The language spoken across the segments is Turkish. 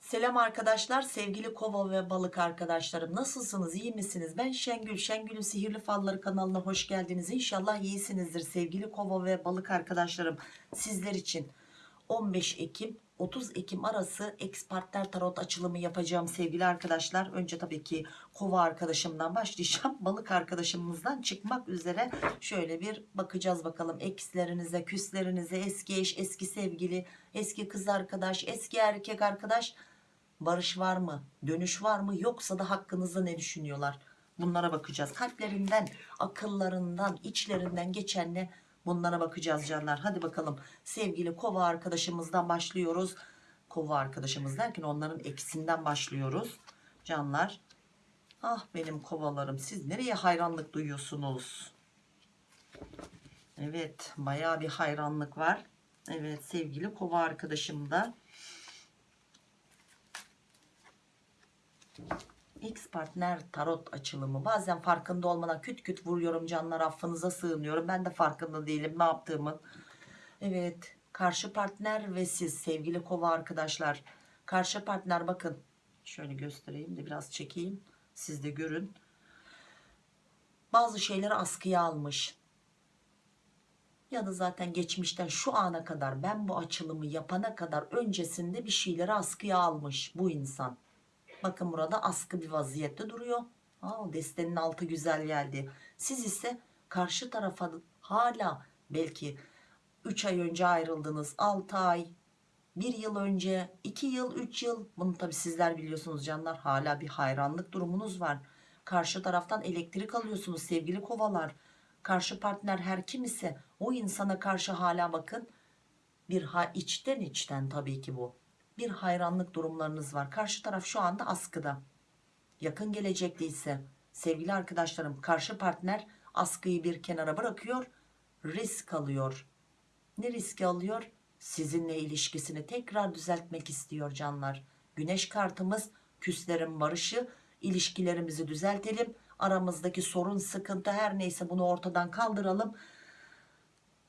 Selam arkadaşlar, sevgili kova ve balık arkadaşlarım. Nasılsınız, iyi misiniz? Ben Şengül, Şengül'ün Sihirli Falları kanalına hoş geldiniz. İnşallah iyisinizdir sevgili kova ve balık arkadaşlarım. Sizler için 15 Ekim 30 Ekim arası ex partner tarot açılımı yapacağım sevgili arkadaşlar. Önce tabii ki kova arkadaşımdan başlayacağım. Balık arkadaşımızdan çıkmak üzere şöyle bir bakacağız bakalım. Ekslerinize, küslerinize, eski eş, eski sevgili, eski kız arkadaş, eski erkek arkadaş barış var mı? Dönüş var mı? Yoksa da hakkınızda ne düşünüyorlar? Bunlara bakacağız. Kalplerinden, akıllarından, içlerinden geçen ne? Bunlara bakacağız canlar. Hadi bakalım. Sevgili kova arkadaşımızdan başlıyoruz. Kova arkadaşımız derken onların eksinden başlıyoruz. Canlar. Ah benim kovalarım. Siz nereye hayranlık duyuyorsunuz? Evet. Bayağı bir hayranlık var. Evet sevgili kova arkadaşım da. X partner tarot açılımı. Bazen farkında olmadan küt küt vuruyorum canlar affınıza sığınıyorum. Ben de farkında değilim ne yaptığımın. Evet karşı partner ve siz sevgili kova arkadaşlar. Karşı partner bakın şöyle göstereyim de biraz çekeyim. Siz de görün. Bazı şeyleri askıya almış. Ya da zaten geçmişten şu ana kadar ben bu açılımı yapana kadar öncesinde bir şeyleri askıya almış bu insan Bakın burada askı bir vaziyette duruyor. Aa, destenin altı güzel geldi. Siz ise karşı tarafa hala belki 3 ay önce ayrıldınız. 6 ay, 1 yıl önce, 2 yıl, 3 yıl. Bunu tabi sizler biliyorsunuz canlar. Hala bir hayranlık durumunuz var. Karşı taraftan elektrik alıyorsunuz sevgili kovalar. Karşı partner her kim ise o insana karşı hala bakın bir ha içten içten tabii ki bu bir hayranlık durumlarınız var. Karşı taraf şu anda askıda. Yakın gelecekte ise sevgili arkadaşlarım karşı partner askıyı bir kenara bırakıyor. Risk alıyor. Ne riski alıyor? Sizinle ilişkisini tekrar düzeltmek istiyor canlar. Güneş kartımız küslerin barışı ilişkilerimizi düzeltelim. Aramızdaki sorun sıkıntı her neyse bunu ortadan kaldıralım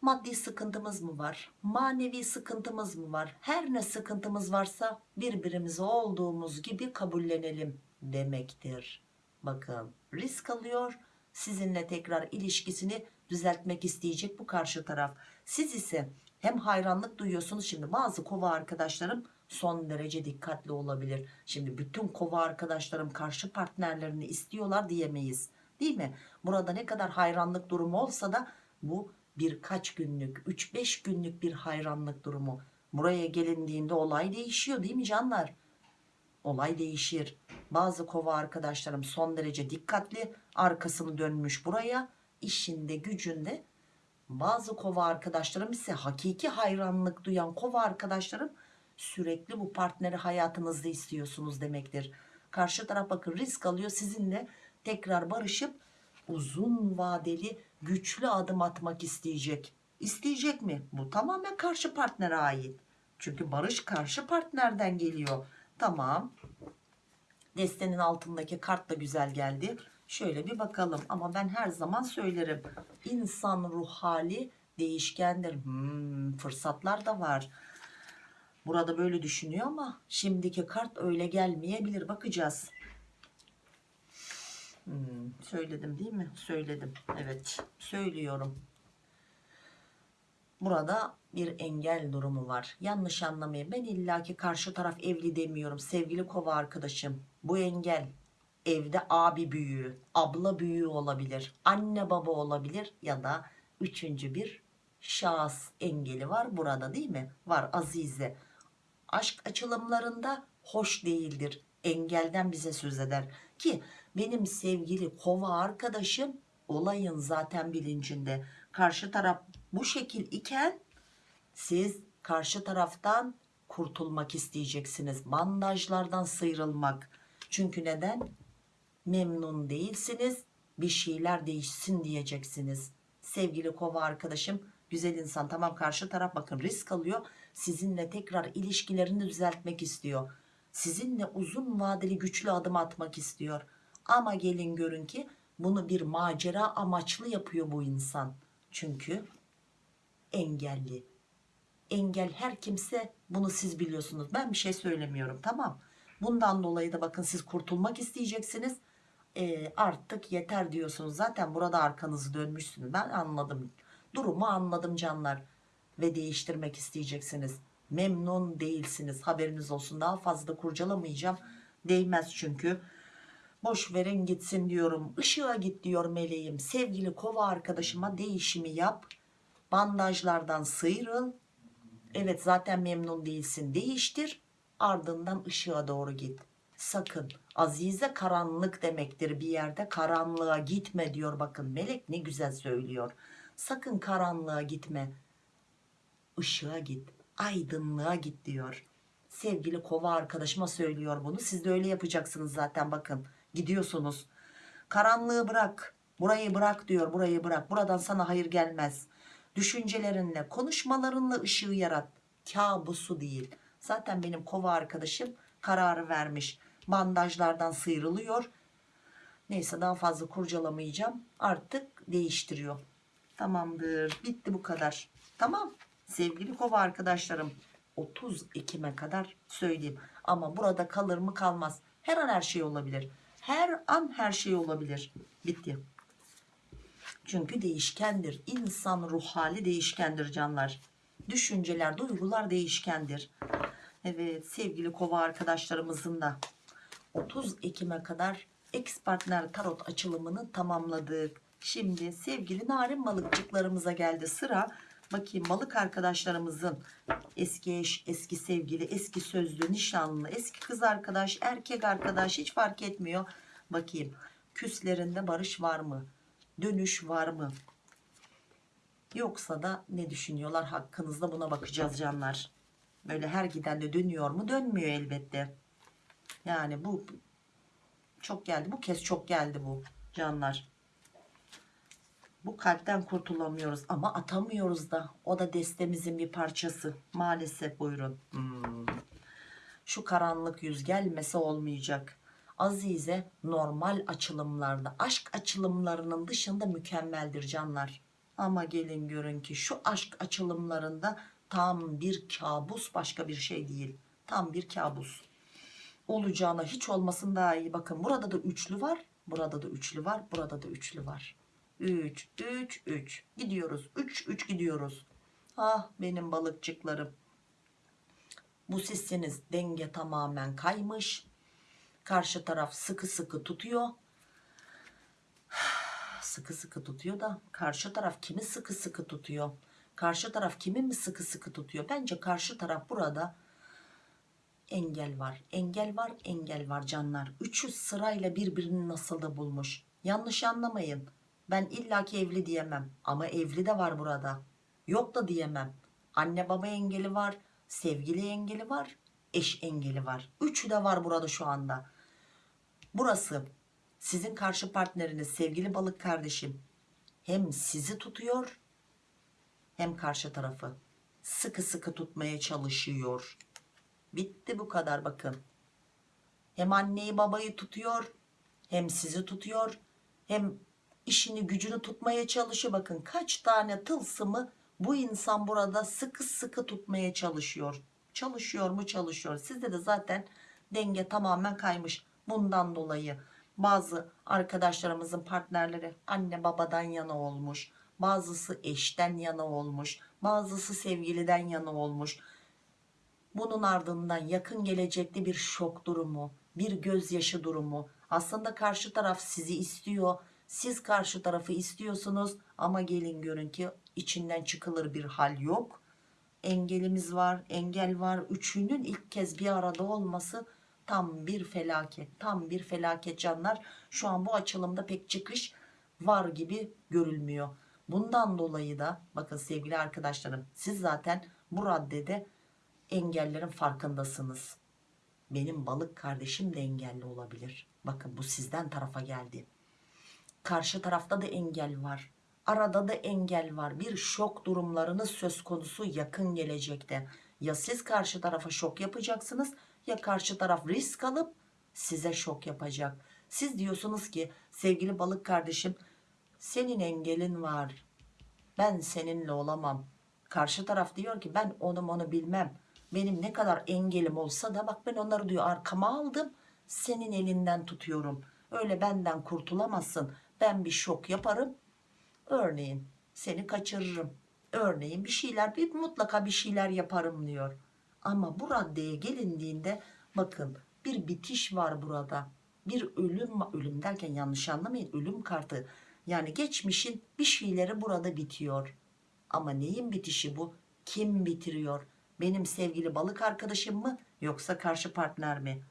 maddi sıkıntımız mı var? Manevi sıkıntımız mı var? Her ne sıkıntımız varsa birbirimizi olduğumuz gibi kabullenelim demektir. Bakın risk alıyor sizinle tekrar ilişkisini düzeltmek isteyecek bu karşı taraf. Siz ise hem hayranlık duyuyorsunuz şimdi bazı kova arkadaşlarım son derece dikkatli olabilir. Şimdi bütün kova arkadaşlarım karşı partnerlerini istiyorlar diyemeyiz değil mi? Burada ne kadar hayranlık durumu olsa da bu birkaç günlük 3-5 günlük bir hayranlık durumu. Buraya gelindiğinde olay değişiyor değil mi canlar? Olay değişir. Bazı kova arkadaşlarım son derece dikkatli arkasını dönmüş buraya işinde gücünde. Bazı kova arkadaşlarım ise hakiki hayranlık duyan kova arkadaşlarım sürekli bu partneri hayatınızda istiyorsunuz demektir. Karşı taraf bakın risk alıyor sizinle tekrar barışıp uzun vadeli güçlü adım atmak isteyecek. İsteyecek mi? Bu tamamen karşı partnere ait. Çünkü barış karşı partnerden geliyor. Tamam. Destenin altındaki kart da güzel geldi. Şöyle bir bakalım ama ben her zaman söylerim. İnsan ruh hali değişkendir. Hmm, fırsatlar da var. Burada böyle düşünüyor ama şimdiki kart öyle gelmeyebilir. Bakacağız. Hmm, söyledim değil mi? Söyledim. Evet. Söylüyorum. Burada bir engel durumu var. Yanlış anlamayın. Ben illaki karşı taraf evli demiyorum. Sevgili kova arkadaşım. Bu engel evde abi büyüğü, abla büyüğü olabilir. Anne baba olabilir ya da üçüncü bir şahıs engeli var burada değil mi? Var Azize. Aşk açılımlarında hoş değildir. Engelden bize söz eder. Ki benim sevgili kova arkadaşım olayın zaten bilincinde karşı taraf bu şekil iken siz karşı taraftan kurtulmak isteyeceksiniz. Bandajlardan sıyrılmak. Çünkü neden? Memnun değilsiniz bir şeyler değişsin diyeceksiniz. Sevgili kova arkadaşım güzel insan tamam karşı taraf bakın risk alıyor sizinle tekrar ilişkilerini düzeltmek istiyor. Sizinle uzun vadeli güçlü adım atmak istiyor ama gelin görün ki bunu bir macera amaçlı yapıyor bu insan. Çünkü engelli. Engel her kimse Bunu siz biliyorsunuz. Ben bir şey söylemiyorum tamam. Bundan dolayı da bakın siz kurtulmak isteyeceksiniz. Ee, artık yeter diyorsunuz. Zaten burada arkanızı dönmüşsünüz. Ben anladım. Durumu anladım canlar. Ve değiştirmek isteyeceksiniz. Memnun değilsiniz. Haberiniz olsun. Daha fazla kurcalamayacağım. Değmez çünkü. Boş verin gitsin diyorum. Işığa git diyor meleğim. Sevgili kova arkadaşıma değişimi yap. Bandajlardan sıyrıl. Evet zaten memnun değilsin. Değiştir. Ardından ışığa doğru git. Sakın. Azize karanlık demektir bir yerde. Karanlığa gitme diyor. Bakın melek ne güzel söylüyor. Sakın karanlığa gitme. Işığa git. Aydınlığa git diyor. Sevgili kova arkadaşıma söylüyor bunu. Siz de öyle yapacaksınız zaten bakın. Gidiyorsunuz. Karanlığı bırak. Burayı bırak diyor. Burayı bırak. Buradan sana hayır gelmez. Düşüncelerinle, konuşmalarınla ışığı yarat. Kabusu değil. Zaten benim kova arkadaşım kararı vermiş. Bandajlardan sıyrılıyor. Neyse daha fazla kurcalamayacağım. Artık değiştiriyor. Tamamdır. Bitti bu kadar. Tamam. Sevgili kova arkadaşlarım 30 Ekim'e kadar söyleyeyim. Ama burada kalır mı kalmaz. Her an her şey olabilir. Her an her şey olabilir. Bitti. Çünkü değişkendir. İnsan ruh hali değişkendir canlar. Düşünceler, duygular değişkendir. Evet sevgili kova arkadaşlarımızın da 30 Ekim'e kadar ex partner tarot açılımını tamamladık. Şimdi sevgili narin balıkçıklarımıza geldi sıra. Bakayım balık arkadaşlarımızın eski eş, eski sevgili, eski sözlü, nişanlı, eski kız arkadaş, erkek arkadaş hiç fark etmiyor. Bakayım küslerinde barış var mı? Dönüş var mı? Yoksa da ne düşünüyorlar hakkınızda buna bakacağız canlar. Böyle her giden de dönüyor mu? Dönmüyor elbette. Yani bu çok geldi. Bu kez çok geldi bu canlar. Bu kalpten kurtulamıyoruz ama atamıyoruz da. O da destemizin bir parçası. Maalesef buyurun. Hmm. Şu karanlık yüz gelmese olmayacak. Azize normal açılımlarda, aşk açılımlarının dışında mükemmeldir canlar. Ama gelin görün ki şu aşk açılımlarında tam bir kabus başka bir şey değil. Tam bir kabus. Olacağına hiç olmasın daha iyi. Bakın burada da üçlü var. Burada da üçlü var. Burada da üçlü var. 3, 3, 3. Gidiyoruz. 3, 3 gidiyoruz. Ah benim balıkçıklarım. Bu sizsiniz. Denge tamamen kaymış. Karşı taraf sıkı sıkı tutuyor. Sıkı sıkı tutuyor da karşı taraf kimi sıkı sıkı tutuyor? Karşı taraf kimi mi sıkı sıkı tutuyor? Bence karşı taraf burada engel var. Engel var, engel var canlar. Üçü sırayla birbirini nasıl da bulmuş. Yanlış anlamayın. Ben illaki evli diyemem. Ama evli de var burada. Yok da diyemem. Anne baba engeli var. Sevgili engeli var. Eş engeli var. Üçü de var burada şu anda. Burası sizin karşı partneriniz sevgili balık kardeşim. Hem sizi tutuyor hem karşı tarafı. Sıkı sıkı tutmaya çalışıyor. Bitti bu kadar bakın. Hem anneyi babayı tutuyor hem sizi tutuyor hem işini gücünü tutmaya çalışıyor. Bakın kaç tane tılsımı bu insan burada sıkı sıkı tutmaya çalışıyor. Çalışıyor mu çalışıyor. Sizde de zaten denge tamamen kaymış. Bundan dolayı bazı arkadaşlarımızın partnerleri anne babadan yana olmuş. Bazısı eşten yana olmuş. Bazısı sevgiliden yana olmuş. Bunun ardından yakın gelecekte bir şok durumu, bir gözyaşı durumu. Aslında karşı taraf sizi istiyor. Siz karşı tarafı istiyorsunuz ama gelin görün ki içinden çıkılır bir hal yok. Engelimiz var, engel var. Üçünün ilk kez bir arada olması tam bir felaket. Tam bir felaket canlar. Şu an bu açılımda pek çıkış var gibi görülmüyor. Bundan dolayı da bakın sevgili arkadaşlarım siz zaten bu raddede engellerin farkındasınız. Benim balık kardeşim de engelli olabilir. Bakın bu sizden tarafa geldi. Karşı tarafta da engel var. Arada da engel var. Bir şok durumlarınız söz konusu yakın gelecekte. Ya siz karşı tarafa şok yapacaksınız ya karşı taraf risk alıp size şok yapacak. Siz diyorsunuz ki sevgili balık kardeşim senin engelin var. Ben seninle olamam. Karşı taraf diyor ki ben onu onu bilmem. benim ne kadar engelim olsa da bak ben onları diyor arkama aldım senin elinden tutuyorum öyle benden kurtulamazsın ben bir şok yaparım. Örneğin seni kaçırırım. Örneğin bir şeyler bir mutlaka bir şeyler yaparım diyor. Ama bu raddeye gelindiğinde bakın bir bitiş var burada. Bir ölüm ölüm derken yanlış anlamayın ölüm kartı. Yani geçmişin bir şeyleri burada bitiyor. Ama neyin bitişi bu? Kim bitiriyor? Benim sevgili balık arkadaşım mı yoksa karşı partner mi?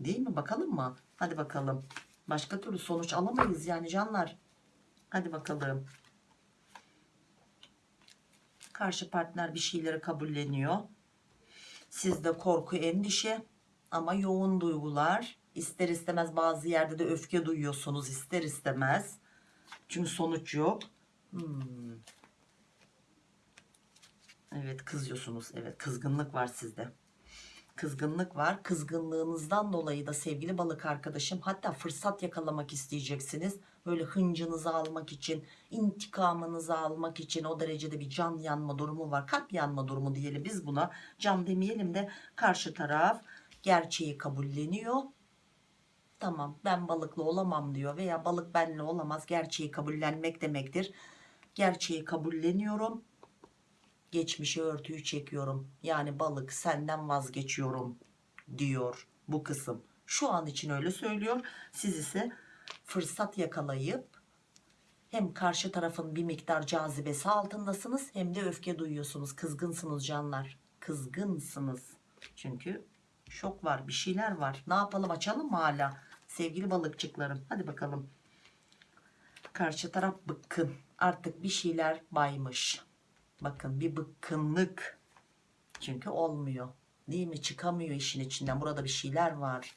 Değil mi? Bakalım mı? Hadi bakalım başka türlü sonuç alamayız yani canlar. Hadi bakalım. Karşı partner bir şeyleri kabulleniyor. Sizde korku endişe ama yoğun duygular. İster istemez bazı yerde de öfke duyuyorsunuz ister istemez. Çünkü sonuç yok. Hmm. evet kızıyorsunuz. Evet kızgınlık var sizde kızgınlık var. Kızgınlığınızdan dolayı da sevgili balık arkadaşım hatta fırsat yakalamak isteyeceksiniz. Böyle hıncınızı almak için intikamınızı almak için o derecede bir can yanma durumu var. Kalp yanma durumu diyelim biz buna. Can demeyelim de karşı taraf gerçeği kabulleniyor. Tamam ben balıklı olamam diyor veya balık benle olamaz. Gerçeği kabullenmek demektir. Gerçeği kabulleniyorum geçmişe örtüyü çekiyorum. Yani balık senden vazgeçiyorum diyor bu kısım. Şu an için öyle söylüyor. Siz ise fırsat yakalayıp hem karşı tarafın bir miktar cazibesi altındasınız hem de öfke duyuyorsunuz. Kızgınsınız canlar. Kızgınsınız. Çünkü şok var bir şeyler var. Ne yapalım açalım mı hala sevgili balıkçıklarım? Hadi bakalım. Karşı taraf bıkkın. Artık bir şeyler baymış bakın bir bıkkınlık. Çünkü olmuyor. Değil mi? Çıkamıyor işin içinden. Burada bir şeyler var.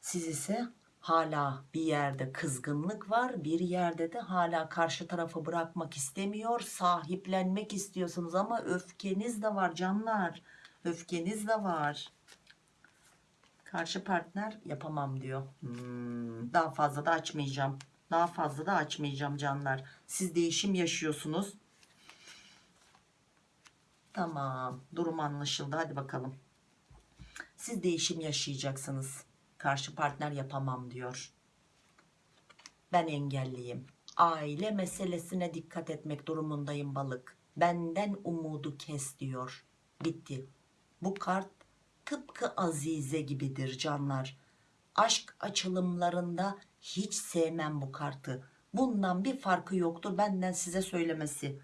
Siz ise hala bir yerde kızgınlık var bir yerde de hala karşı tarafı bırakmak istemiyor sahiplenmek istiyorsunuz ama öfkeniz de var canlar. Öfkeniz de var. Karşı partner yapamam diyor. Hmm, daha fazla da açmayacağım. Daha fazla da açmayacağım canlar. Siz değişim yaşıyorsunuz tamam durum anlaşıldı. Hadi bakalım. Siz değişim yaşayacaksınız. Karşı partner yapamam diyor. Ben engelliyim. Aile meselesine dikkat etmek durumundayım balık. Benden umudu kes diyor. Bitti. Bu kart tıpkı azize gibidir canlar. Aşk açılımlarında hiç sevmem bu kartı. Bundan bir farkı yoktur benden size söylemesi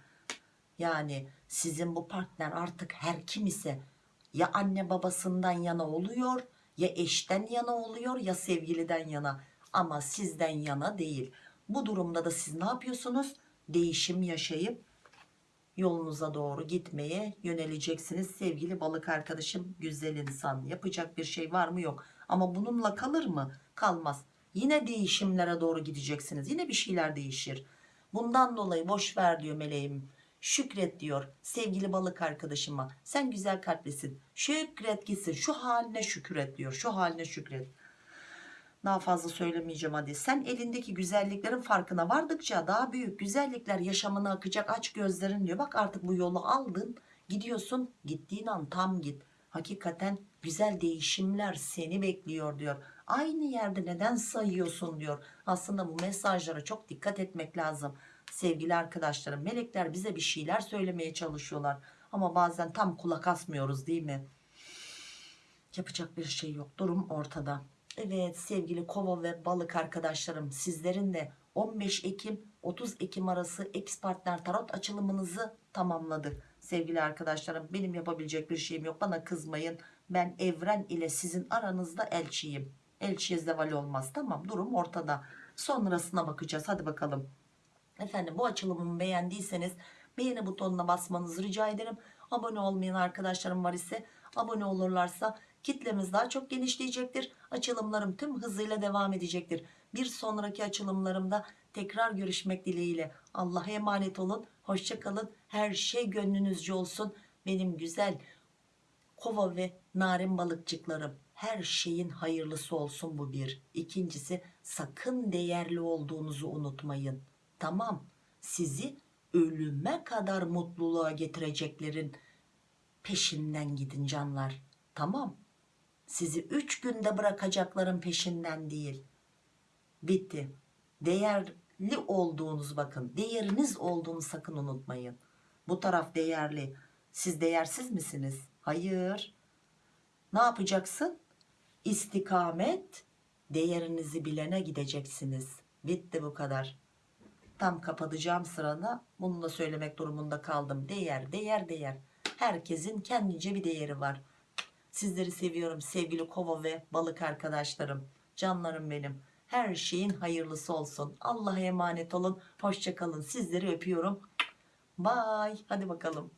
yani sizin bu partner artık her kim ise ya anne babasından yana oluyor ya eşten yana oluyor ya sevgiliden yana. Ama sizden yana değil. Bu durumda da siz ne yapıyorsunuz? Değişim yaşayıp yolunuza doğru gitmeye yöneleceksiniz. Sevgili balık arkadaşım güzel insan yapacak bir şey var mı? Yok. Ama bununla kalır mı? Kalmaz. Yine değişimlere doğru gideceksiniz. Yine bir şeyler değişir. Bundan dolayı boş ver diyor meleğim şükret diyor sevgili balık arkadaşıma. Sen güzel kalplisin. Şükret gitsin. Şu haline şükret diyor. Şu haline şükret. Daha fazla söylemeyeceğim hadi. Sen elindeki güzelliklerin farkına vardıkça daha büyük güzellikler yaşamına akacak aç gözlerin diyor. Bak artık bu yolu aldın. Gidiyorsun. Gittiğin an tam git. Hakikaten güzel değişimler seni bekliyor diyor. Aynı yerde neden sayıyorsun diyor. Aslında bu mesajlara çok dikkat etmek lazım sevgili arkadaşlarım melekler bize bir şeyler söylemeye çalışıyorlar. Ama bazen tam kulak asmıyoruz değil mi? Yapacak bir şey yok durum ortada. Evet sevgili kova ve balık arkadaşlarım sizlerin de 15 Ekim 30 Ekim arası ex partner tarot açılımınızı tamamladık. Sevgili arkadaşlarım benim yapabilecek bir şeyim yok. Bana kızmayın. Ben evren ile sizin aranızda elçiyim. Elçiye zeval olmaz. Tamam durum ortada. Sonrasına bakacağız. Hadi bakalım efendim bu açılımımı beğendiyseniz beğeni butonuna basmanızı rica ederim. Abone olmayan arkadaşlarım var ise abone olurlarsa kitlemiz daha çok genişleyecektir. Açılımlarım tüm hızıyla devam edecektir. Bir sonraki açılımlarımda tekrar görüşmek dileğiyle. Allah'a emanet olun hoşçakalın her şey gönlünüzce olsun. Benim güzel kova ve narin balıkçıklarım her şeyin hayırlısı olsun bu bir. İkincisi sakın değerli olduğunuzu unutmayın tamam sizi ölüme kadar mutluluğa getireceklerin peşinden gidin canlar. Tamam sizi 3 günde bırakacakların peşinden değil. Bitti. Değerli olduğunuz bakın değeriniz olduğunu sakın unutmayın. Bu taraf değerli. Siz değersiz misiniz? Hayır. Ne yapacaksın? İstikamet değerinizi bilene gideceksiniz. Bitti bu kadar tam kapatacağım sırada bunu da söylemek durumunda kaldım. Değer değer değer. Herkesin kendince bir değeri var. Sizleri seviyorum sevgili kova ve balık arkadaşlarım canlarım benim. Her şeyin hayırlısı olsun. Allah'a emanet olun. Hoşçakalın sizleri öpüyorum. Bye. Hadi bakalım